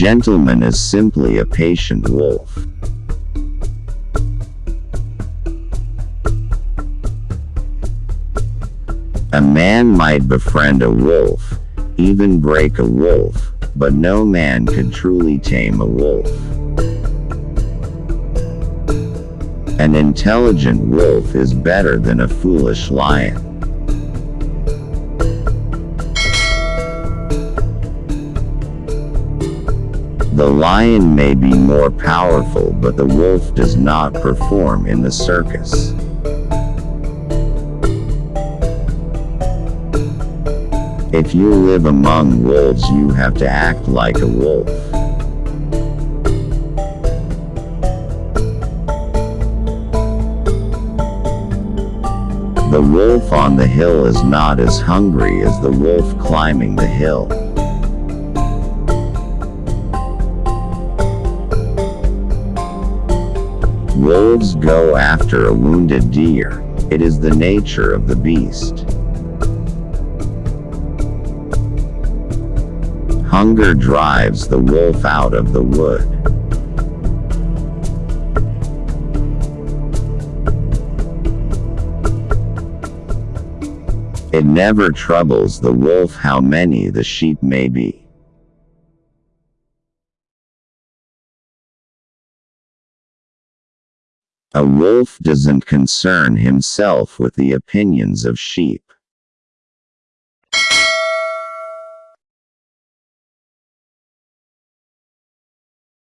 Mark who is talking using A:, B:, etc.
A: gentleman is simply a patient wolf. A man might befriend a wolf, even break a wolf, but no man could truly tame a wolf. An intelligent wolf is better than a foolish lion. The lion may be more powerful but the wolf does not perform in the circus. If you live among wolves you have to act like a wolf. The wolf on the hill is not as hungry as the wolf climbing the hill. Wolves go after a wounded deer. It is the nature of the beast. Hunger drives the wolf out of the wood. It never troubles the wolf how many the sheep may be. A wolf doesn't concern himself with the opinions of sheep.